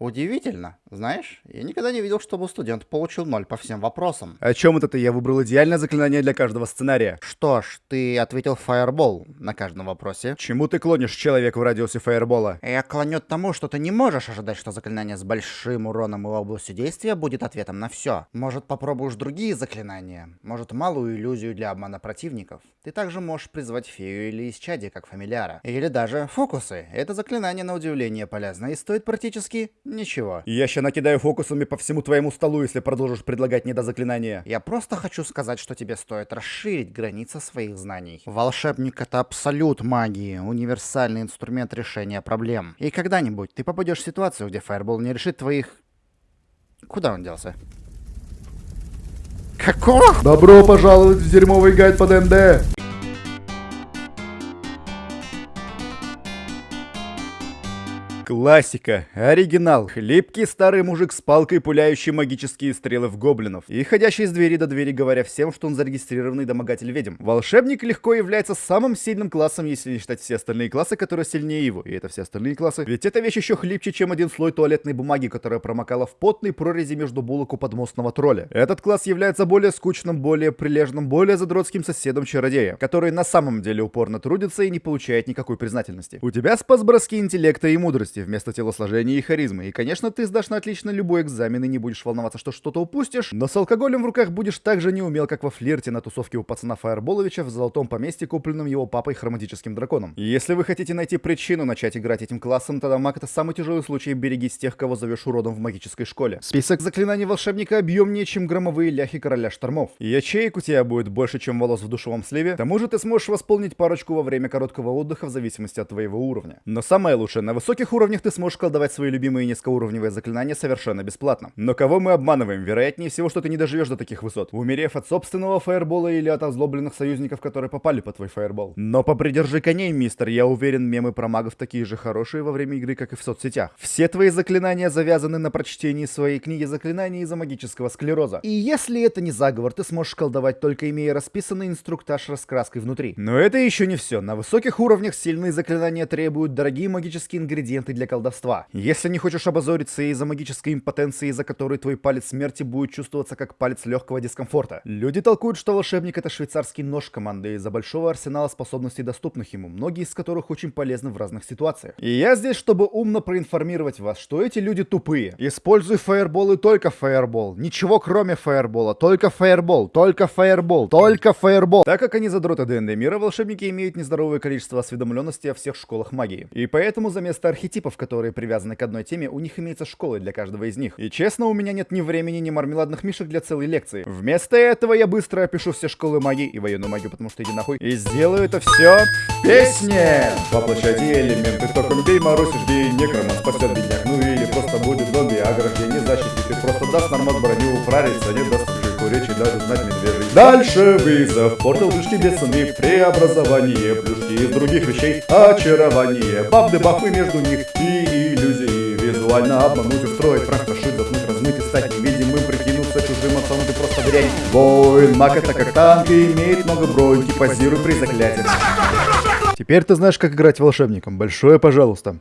Удивительно. Знаешь, я никогда не видел, чтобы студент получил ноль по всем вопросам. О чем это ты? Я выбрал идеальное заклинание для каждого сценария. Что ж, ты ответил Fireball на каждом вопросе. Чему ты клонишь, человек в радиусе фаербола? Я клоню к тому, что ты не можешь ожидать, что заклинание с большим уроном и областью действия будет ответом на все. Может, попробуешь другие заклинания? Может, малую иллюзию для обмана противников? Ты также можешь призвать фею или исчадие, как фамильяра. Или даже фокусы. Это заклинание на удивление полезно и стоит практически Ничего. Я ща накидаю фокусами по всему твоему столу, если продолжишь предлагать недозаклинания. Я просто хочу сказать, что тебе стоит расширить границы своих знаний. Волшебник — это абсолют магии, универсальный инструмент решения проблем. И когда-нибудь ты попадешь в ситуацию, где фаербол не решит твоих... Куда он делся? Какого? Добро пожаловать в дерьмовый гайд по ДНД! Классика, оригинал, хлипкий старый мужик с палкой, пуляющий магические стрелы в гоблинов, и ходящий из двери до двери, говоря всем, что он зарегистрированный домогатель ведьм. Волшебник легко является самым сильным классом, если не считать все остальные классы, которые сильнее его, и это все остальные классы. Ведь эта вещь еще хлипче, чем один слой туалетной бумаги, которая промокала в потной прорези между булок у подмостного тролля. Этот класс является более скучным, более прилежным, более задротским соседом чародея, который на самом деле упорно трудится и не получает никакой признательности. У тебя спас броски интеллекта и мудрости, скорости вместо телосложения и харизмы. И, конечно, ты сдашь на отлично любой экзамен и не будешь волноваться, что что-то упустишь, но с алкоголем в руках будешь так же неумел, как во флирте на тусовке у пацана Фаерболовича в золотом поместье, купленном его папой хроматическим драконом. И если вы хотите найти причину начать играть этим классом, тогда маг это самый тяжелый случай, берегись тех, кого зовешь уродом в магической школе. Список заклинаний волшебника объемнее, чем громовые ляхи короля штормов. И ячеек у тебя будет больше, чем волос в душевом сливе. К тому же ты сможешь восполнить парочку во время короткого отдыха в зависимости от твоего уровня. Но самое лучшее, на высоких уровнях уровнях ты сможешь колдовать свои любимые низкоуровневые заклинания совершенно бесплатно. Но кого мы обманываем? Вероятнее всего, что ты не доживешь до таких высот, умерев от собственного фаербола или от озлобленных союзников, которые попали по твой фаербол. Но попридержи коней, мистер, я уверен, мемы про магов такие же хорошие во время игры, как и в соцсетях. Все твои заклинания завязаны на прочтении своей книги заклинаний из-за магического склероза. И если это не заговор, ты сможешь колдовать только имея расписанный инструктаж раскраской внутри. Но это еще не все. На высоких уровнях сильные заклинания требуют дорогие магические ингредиенты для колдовства. Если не хочешь обозориться из-за магической импотенции, из-за которой твой палец смерти будет чувствоваться как палец легкого дискомфорта. Люди толкуют, что волшебник это швейцарский нож команды из-за большого арсенала способностей, доступных ему, многие из которых очень полезны в разных ситуациях. И я здесь, чтобы умно проинформировать вас, что эти люди тупые. Используй фаербол только фаербол. Ничего кроме фаербола. Только фаербол, только фаербол, только фаербол. Так как они задроты ДНД мира, волшебники имеют нездоровое количество осведомленности о всех школах магии. И поэтому за место архетипов типов, которые привязаны к одной теме, у них имеется школы для каждого из них. И честно, у меня нет ни времени, ни мармеладных мишек для целой лекции. Вместо этого я быстро опишу все школы магии и военную магию, потому что иди нахуй. И сделаю это все в песне! Воплощайте элементы, током бей, морозишь, бей, некрома спасет бедняк. Ну или просто будет зомби, ограждение защитит. И просто даст нормат броню, прориться, не даст речи даже знать медвежий. Дальше вызов, портал душки бешеные, преобразование, плюшки из других вещей, очарование, баб бафы между них и иллюзии. Визуально обмануть, устроить, пранк, прошить, заткнуть, размыть и стать невидимым, прикинуться чужим отцом, ты просто дрянь. Воин, маг это как танк и имеет много броньки, позируй при заклятии. Теперь ты знаешь, как играть волшебником. Большое пожалуйста.